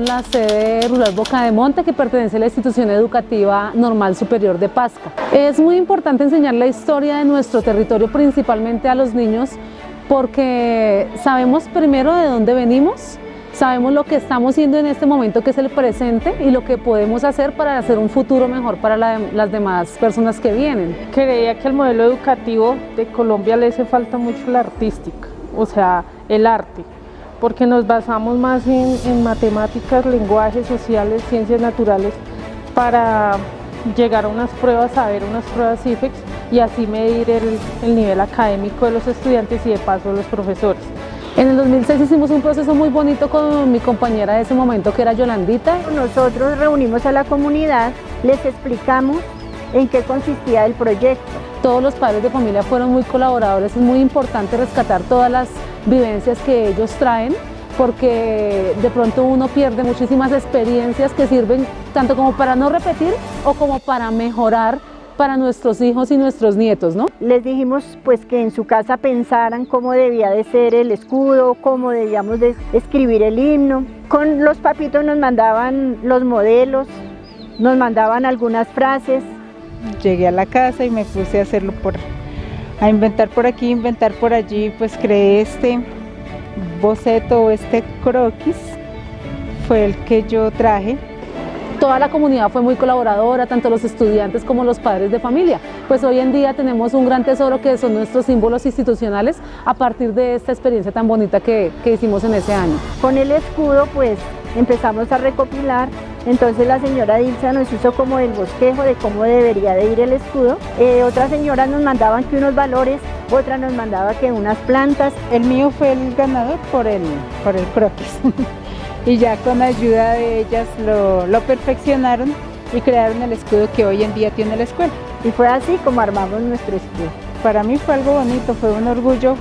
la sede rural Boca de Monte que pertenece a la institución educativa normal superior de Pasca. Es muy importante enseñar la historia de nuestro territorio principalmente a los niños porque sabemos primero de dónde venimos, sabemos lo que estamos haciendo en este momento que es el presente y lo que podemos hacer para hacer un futuro mejor para las demás personas que vienen. Creía que al modelo educativo de Colombia le hace falta mucho la artística, o sea, el arte porque nos basamos más en, matemáticas, lenguajes sociales, ciencias naturales para llegar a unas pruebas, a ver unas pruebas IFEX y así medir el, nivel académico de los estudiantes y de paso de los profesores. En el 2006 hicimos un proceso muy bonito con mi compañera de ese momento que era Yolandita. Nosotros reunimos a la comunidad, les explicamos en qué consistía el proyecto. Todos los padres de familia fueron muy colaboradores, es muy importante rescatar todas las vivencias que ellos traen porque de pronto uno pierde muchísimas experiencias que sirven tanto como para no repetir o como para mejorar para nuestros hijos y nuestros nietos, ¿no? Les dijimos pues que en su casa pensaran cómo debía de ser el escudo, cómo debíamos de escribir el himno. Con los papitos nos mandaban los modelos, nos mandaban algunas frases. Llegué a la casa y me puse a hacerlo por a inventar por aquí, inventar por allí, pues creé este boceto, este croquis, fue el que yo traje. Toda la comunidad fue muy colaboradora, tanto los estudiantes como los padres de familia. Pues hoy en día tenemos un gran tesoro que son nuestros símbolos institucionales a partir de esta experiencia tan bonita que, que hicimos en ese año. Con el escudo pues empezamos a recopilar entonces la señora Dilsa nos hizo como el bosquejo de cómo debería de ir el escudo. Eh, otras señoras nos mandaban que unos valores, otra nos mandaba que unas plantas. El mío fue el ganador por el, por el croquis. y ya con ayuda de ellas lo, lo perfeccionaron y crearon el escudo que hoy en día tiene la escuela. Y fue así como armamos nuestro escudo. Para mí fue algo bonito, fue un orgullo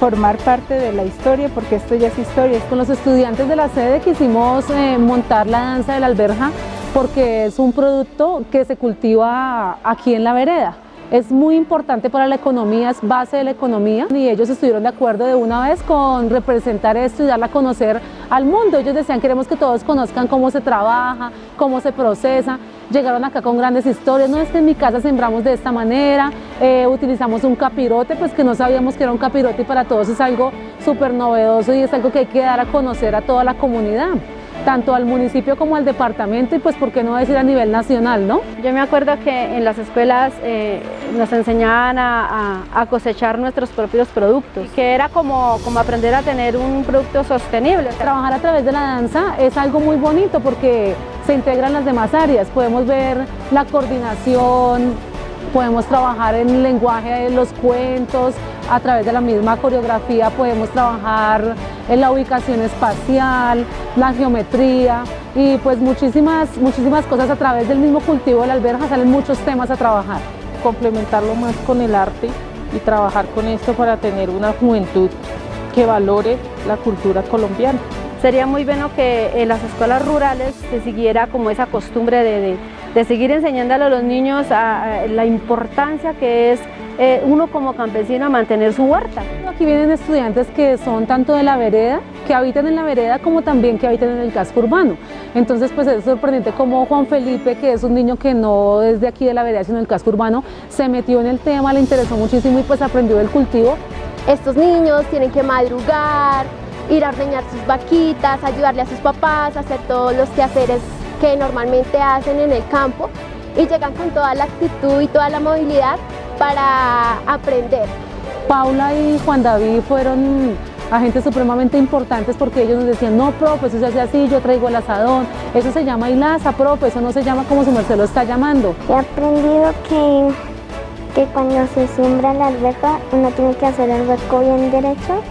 formar parte de la historia, porque esto ya es historia. Con los estudiantes de la sede quisimos eh, montar la danza de la alberja porque es un producto que se cultiva aquí en la vereda es muy importante para la economía, es base de la economía y ellos estuvieron de acuerdo de una vez con representar esto y darla a conocer al mundo. Ellos decían queremos que todos conozcan cómo se trabaja, cómo se procesa. Llegaron acá con grandes historias, no es que en mi casa sembramos de esta manera, eh, utilizamos un capirote, pues que no sabíamos que era un capirote y para todos es algo súper novedoso y es algo que hay que dar a conocer a toda la comunidad tanto al municipio como al departamento y pues por qué no decir a nivel nacional, ¿no? Yo me acuerdo que en las escuelas eh, nos enseñaban a, cosechar nuestros propios productos, que era como, como aprender a tener un producto sostenible. Trabajar a través de la danza es algo muy bonito porque se integran las demás áreas, podemos ver la coordinación, podemos trabajar en el lenguaje de los cuentos, a través de la misma coreografía podemos trabajar en la ubicación espacial, la geometría y pues muchísimas, muchísimas cosas a través del mismo cultivo de la alberja salen muchos temas a trabajar. Complementarlo más con el arte y trabajar con esto para tener una juventud que valore la cultura colombiana. Sería muy bueno que en las escuelas rurales se siguiera como esa costumbre de, de, seguir enseñándole a los niños la importancia que es eh, uno como campesino a mantener su huerta. Aquí vienen estudiantes que son tanto de la vereda, que habitan en la vereda, como también que habitan en el casco urbano. Entonces pues es sorprendente como Juan Felipe, que es un niño que no es de aquí de la vereda, sino del casco urbano, se metió en el tema, le interesó muchísimo y pues aprendió del cultivo. Estos niños tienen que madrugar, ir a ordeñar sus vaquitas, ayudarle a sus papás, hacer todos los quehaceres que normalmente hacen en el campo y llegan con toda la actitud y toda la movilidad para aprender. Paula y Juan David fueron agentes supremamente importantes porque ellos nos decían, no, profe, eso se hace así, yo traigo el asadón, eso se llama hilaza, profe, eso no se llama como su merced lo está llamando. He aprendido que, que cuando se siembra la alberca, uno tiene que hacer el hueco bien derecho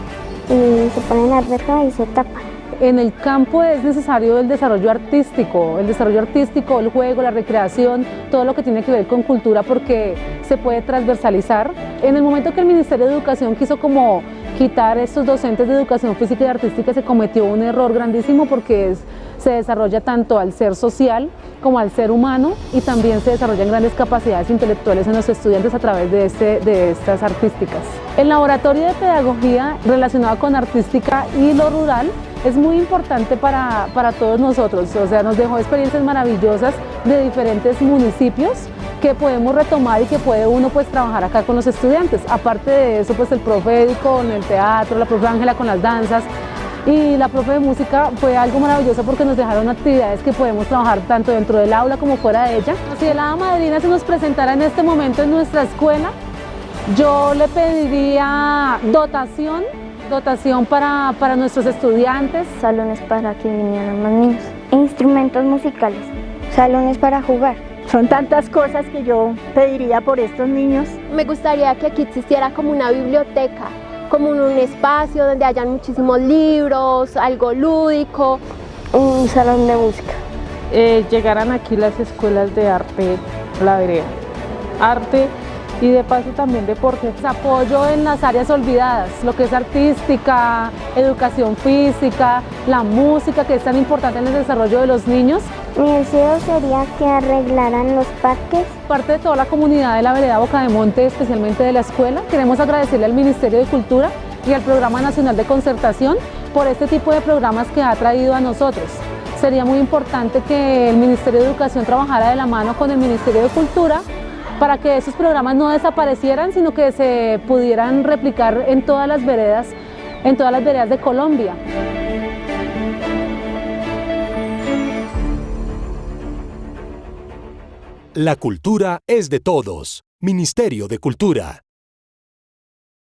y se pone en la alberca y se tapa. En el campo es necesario el desarrollo artístico, el desarrollo artístico, el juego, la recreación, todo lo que tiene que ver con cultura porque se puede transversalizar. En el momento que el Ministerio de Educación quiso como quitar estos docentes de educación física y artística se cometió un error grandísimo porque se desarrolla tanto al ser social como al ser humano y también se desarrollan grandes capacidades intelectuales en los estudiantes a través de, este, de estas artísticas. El laboratorio de pedagogía relacionado con artística y lo rural es muy importante para, para todos nosotros, o sea, nos dejó experiencias maravillosas de diferentes municipios que podemos retomar y que puede uno pues trabajar acá con los estudiantes. Aparte de eso, pues el profe con el teatro, la profe Ángela con las danzas, y la profe de música fue algo maravilloso porque nos dejaron actividades que podemos trabajar tanto dentro del aula como fuera de ella. Si el hada madrina se nos presentara en este momento en nuestra escuela, yo le pediría dotación, dotación para, para nuestros estudiantes. Salones para que vinieran más niños. Instrumentos musicales. Salones para jugar. Son tantas cosas que yo pediría por estos niños. Me gustaría que aquí existiera como una biblioteca como un espacio donde hayan muchísimos libros, algo lúdico. Un salón de música. Eh, llegaran aquí las escuelas de arte, la vereda. Arte y de paso también deporte. Apoyo en las áreas olvidadas, lo que es artística, educación física, la música que es tan importante en el desarrollo de los niños. Mi deseo sería que arreglaran los parques. Parte de toda la comunidad de la vereda Boca de Monte, especialmente de la escuela, queremos agradecerle al Ministerio de Cultura y al Programa Nacional de Concertación por este tipo de programas que ha traído a nosotros. Sería muy importante que el Ministerio de Educación trabajara de la mano con el Ministerio de Cultura para que esos programas no desaparecieran, sino que se pudieran replicar en todas las veredas, en todas las veredas de Colombia. La cultura es de todos. Ministerio de Cultura.